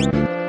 you